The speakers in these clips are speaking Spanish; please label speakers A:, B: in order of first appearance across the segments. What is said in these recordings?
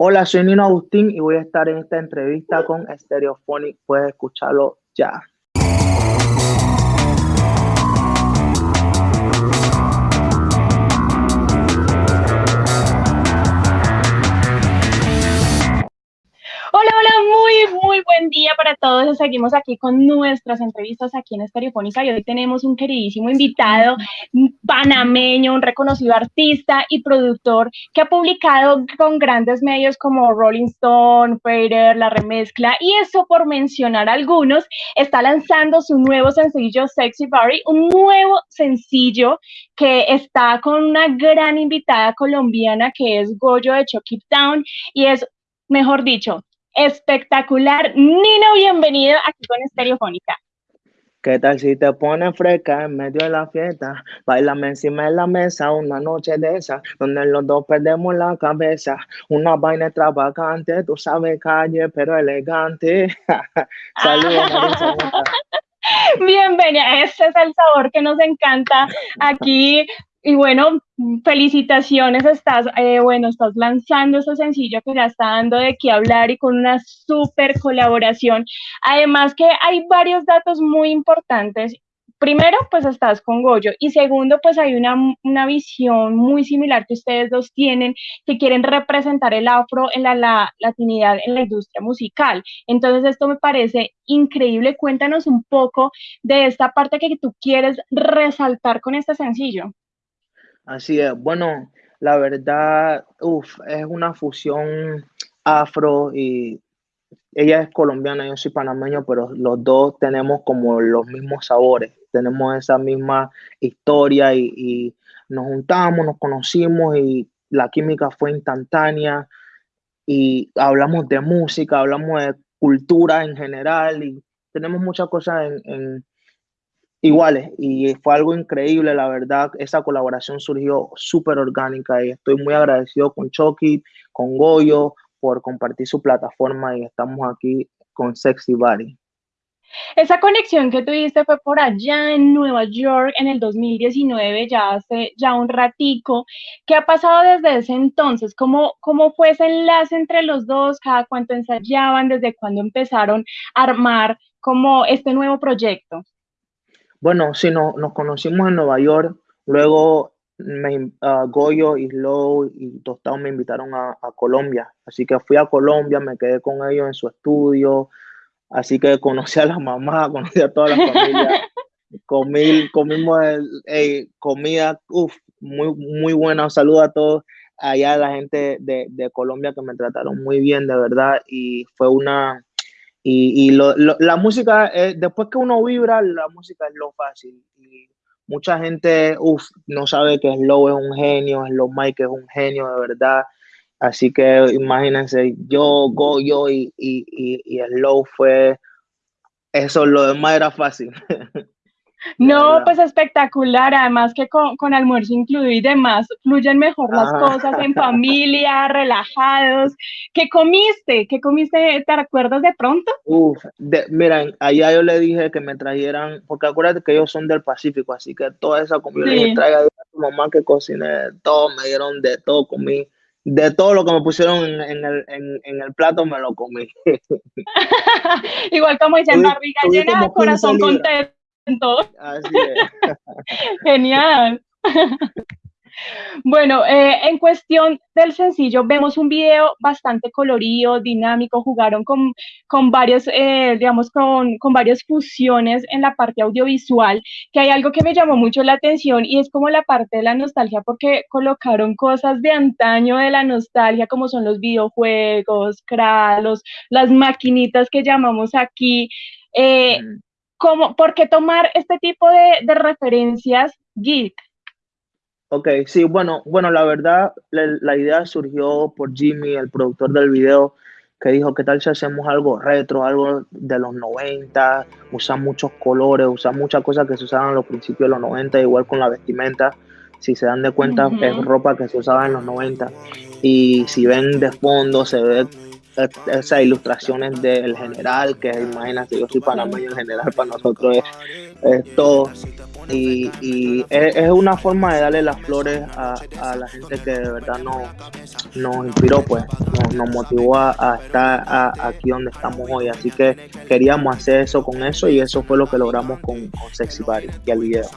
A: Hola, soy Nino Agustín y voy a estar en esta entrevista con Stereophonic. Puedes escucharlo ya.
B: Muy, muy buen día para todos. Seguimos aquí con nuestras entrevistas aquí en Estereofónica y hoy tenemos un queridísimo invitado panameño, un reconocido artista y productor que ha publicado con grandes medios como Rolling Stone, Fader, La Remezcla y eso por mencionar algunos, está lanzando su nuevo sencillo Sexy Barry, un nuevo sencillo que está con una gran invitada colombiana que es Goyo de Chucky Town y es mejor dicho, espectacular. Nino, bienvenido aquí con Estereofónica.
A: ¿Qué tal si te pones fresca en medio de la fiesta? Bailame encima de la mesa una noche de esa, donde los dos perdemos la cabeza. Una vaina extravagante, tú sabes, calle, pero elegante. Saludos,
B: Bienvenida, ese es el sabor que nos encanta aquí y bueno, felicitaciones, estás, eh, bueno, estás lanzando este sencillo que ya está dando de qué hablar y con una súper colaboración. Además que hay varios datos muy importantes. Primero, pues estás con Goyo y segundo, pues hay una, una visión muy similar que ustedes dos tienen, que quieren representar el afro en la, la latinidad en la industria musical. Entonces, esto me parece increíble. Cuéntanos un poco de esta parte que tú quieres resaltar con este sencillo.
A: Así es. Bueno, la verdad, uf, es una fusión afro y ella es colombiana, yo soy panameño, pero los dos tenemos como los mismos sabores, tenemos esa misma historia y, nos juntamos, nos conocimos y la química fue instantánea y hablamos de música, hablamos de cultura en general y tenemos muchas cosas en, iguales y fue algo increíble, la verdad, esa colaboración surgió súper orgánica y estoy muy agradecido con Chucky, con Goyo por compartir su plataforma y estamos aquí con Sexy Body.
B: Esa conexión que tuviste fue por allá en Nueva York en el 2019, ya hace ya un ratico. ¿Qué ha pasado desde ese entonces? ¿Cómo, cómo fue ese enlace entre los dos? ¿Cada cuánto ensayaban? ¿Desde cuándo empezaron a armar como este nuevo proyecto?
A: Bueno, sí, no, nos conocimos en Nueva York, luego me, ah, Goyo y Slow y Tostado me invitaron a, Colombia, así que fui a Colombia, me quedé con ellos en su estudio, así que conocí a la mamá, conocí a toda la familia, comí, comimos comida, uf, muy, muy buena, saludo a todos. Allá, la gente de Colombia que me trataron muy bien, de verdad, y fue una y, la música, después que uno vibra, la música es lo fácil. Y mucha gente, no sabe que Slow es un genio, Slow Mike es un genio de verdad. Así que imagínense, yo, Go, yo y, y, y, y Slow fue, eso, lo demás era fácil.
B: No, pues espectacular, además que con, almuerzo incluido y demás, fluyen mejor las ah. cosas en familia, relajados. ¿Qué comiste? ¿Qué comiste? ¿Te recuerdas de pronto?
A: Uf, miren, allá yo le dije que me trajeran, porque acuérdate que ellos son del Pacífico, así que toda esa comida sí. traiga a tu mamá que cociné, todo, me dieron de todo, comí. De todo lo que me pusieron en, el, en, el, plato me lo comí.
B: Igual como dicen, barriga llena, corazón contento. Genial. Bueno, eh, en cuestión del sencillo, vemos un video bastante colorido, dinámico, jugaron con, con varios, eh, digamos, con, con varias fusiones en la parte audiovisual, que hay algo que me llamó mucho la atención y es como la parte de la nostalgia, porque colocaron cosas de antaño de la nostalgia, como son los videojuegos, kralos, las maquinitas que llamamos aquí. Eh, mm. ¿Por qué tomar este tipo de, referencias geek?
A: Ok, sí, bueno, bueno, la verdad, la, idea surgió por Jimmy, el productor del video, que dijo, ¿qué tal si hacemos algo retro, algo de los 90, usar muchos colores, usar muchas cosas que se usaban en los principios de los 90, igual con la vestimenta, si se dan de cuenta, es ropa que se usaba en los 90, y si ven de fondo, se ve esas ilustraciones del general, que imagínate, yo soy panameño en general, para nosotros es, todo. Y, es, una forma de darle las flores a, la gente que de verdad nos, nos inspiró, pues, nos, motivó a, estar aquí donde estamos hoy. Así que queríamos hacer eso con eso y eso fue lo que logramos con, Sexy Body y el video.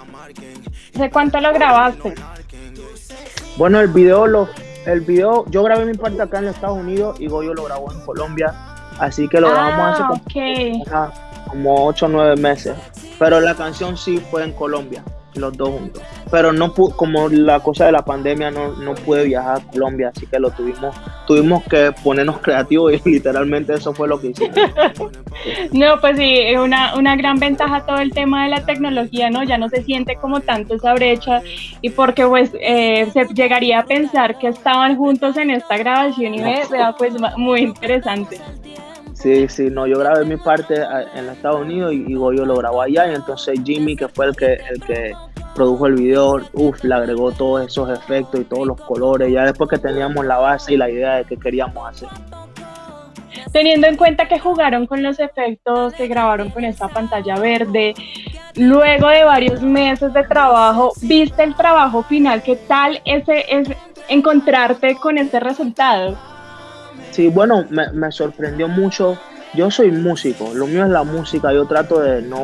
B: ¿De cuánto lo grabaste?
A: Bueno, el video lo el video, yo grabé mi parte acá en Estados Unidos y Goyo lo grabó en Colombia, así que lo grabamos hace
B: ah,
A: como, 8 o 9 meses. Pero la canción sí fue en Colombia, los dos juntos. Pero no como la cosa de la pandemia no, no pude viajar a Colombia, así que lo tuvimos, tuvimos que ponernos creativos y literalmente eso fue lo que hicimos.
B: no, pues sí, es una, una gran ventaja todo el tema de la tecnología, ¿no? Ya no se siente como tanto esa brecha y porque pues eh, se llegaría a pensar que estaban juntos en esta grabación y vea pues muy interesante.
A: Sí, sí, no, yo grabé mi parte en los Estados Unidos y, y Goyo lo grabó allá y entonces Jimmy, que fue el que, el que produjo el video, uff, le agregó todos esos efectos y todos los colores, ya después que teníamos la base y la idea de qué queríamos hacer.
B: Teniendo en cuenta que jugaron con los efectos, que grabaron con esta pantalla verde, luego de varios meses de trabajo, ¿viste el trabajo final? ¿Qué tal ese es encontrarte con este resultado?
A: Sí, bueno, me, me sorprendió mucho. Yo soy músico, lo mío es la música, yo trato de no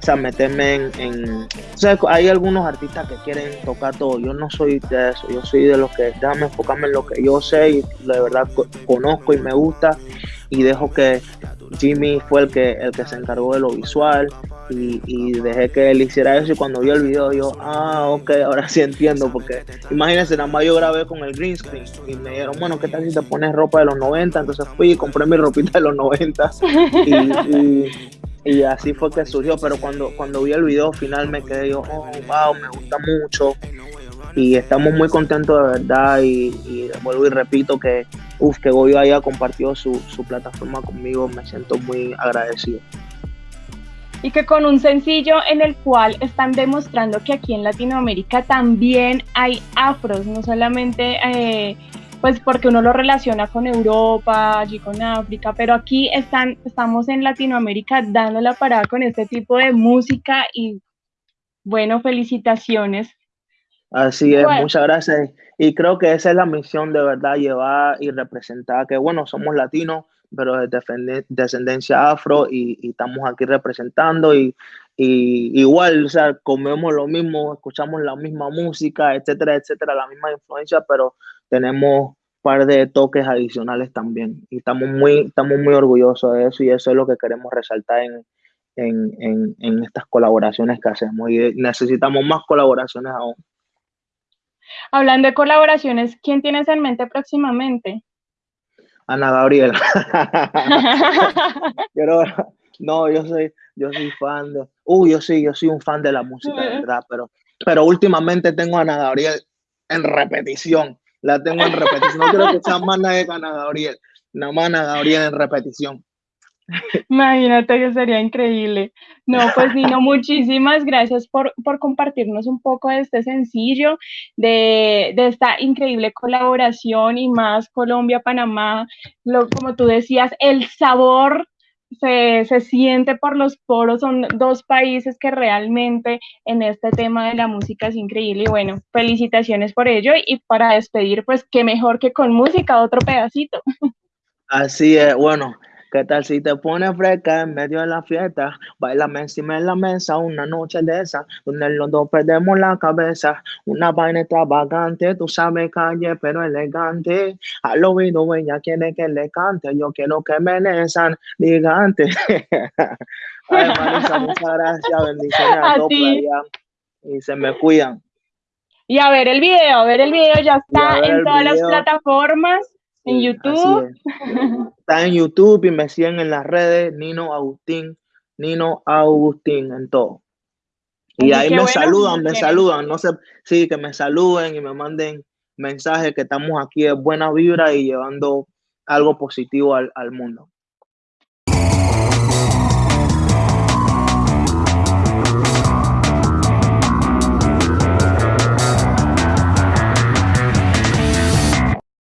A: o sea, meterme en, O sea, hay algunos artistas que quieren tocar todo. Yo no soy de eso. Yo soy de los que déjame enfocarme en lo que yo sé y de verdad conozco y me gusta. Y dejo que Jimmy fue el que, el que se encargó de lo visual y, y, dejé que él hiciera eso. Y cuando vio el video, yo, ah, ok, ahora sí entiendo. Porque imagínense, nada más yo grabé con el green screen y me dijeron, bueno, ¿qué tal si te pones ropa de los 90? Entonces fui y compré mi ropita de los 90 y y así fue que surgió, pero cuando, cuando vi el video final me quedé yo, oh, wow, me gusta mucho. Y estamos muy contentos de verdad y, vuelvo y repito que, uf, que Goyo haya compartido su, su plataforma conmigo, me siento muy agradecido.
B: Y que con un sencillo en el cual están demostrando que aquí en Latinoamérica también hay afros, no solamente eh, pues porque uno lo relaciona con Europa, allí con África, pero aquí están, estamos en Latinoamérica dando la parada con este tipo de música y bueno, felicitaciones.
A: Así es, muchas gracias. Y creo que esa es la misión de verdad, llevar y representar que, bueno, somos latinos, pero de descendencia afro y, estamos aquí representando y, y, igual, o sea, comemos lo mismo, escuchamos la misma música, etcétera, etcétera, la misma influencia, pero tenemos un par de toques adicionales también y estamos muy, estamos muy orgullosos de eso y eso es lo que queremos resaltar en, en, en, estas colaboraciones que hacemos y necesitamos más colaboraciones aún.
B: Hablando de colaboraciones, ¿quién tienes en mente próximamente?
A: Ana Gabriel. no, yo soy, yo soy fan de, uh, yo sí, yo soy un fan de la música, de verdad, pero, pero últimamente tengo a Ana Gabriel en repetición la tengo en repetición. No quiero que sea más nadie que Ana Gabriel. Nada más Ana Gabriel en repetición.
B: Imagínate que sería increíble. No, pues Nino, muchísimas gracias por, por compartirnos un poco de este sencillo, de, de, esta increíble colaboración y más Colombia-Panamá, lo, como tú decías, el sabor se, se, siente por los poros, son dos países que realmente en este tema de la música es increíble y bueno, felicitaciones por ello y para despedir, pues qué mejor que con música, otro pedacito.
A: Así es, bueno, ¿Qué tal si te pones fresca en medio de la fiesta? Bailame encima de la mesa una noche de esa, donde los dos perdemos la cabeza. Una vaina extravagante, tú sabes calle, pero elegante. Al oído ella quiere que le cante, yo quiero que me nesan gigante. Ay, Marisa, muchas gracias, bendiciones a, todos y se me cuidan.
B: Y a ver el video, a ver el video, ya está en todas las plataformas. En YouTube.
A: Está en YouTube y me siguen en las redes Nino Agustín, Nino Agustín en todo. Y ahí me saludan, me saludan, no sé, sí, que me saluden y me manden mensajes que estamos aquí de buena vibra y llevando algo positivo al, al mundo.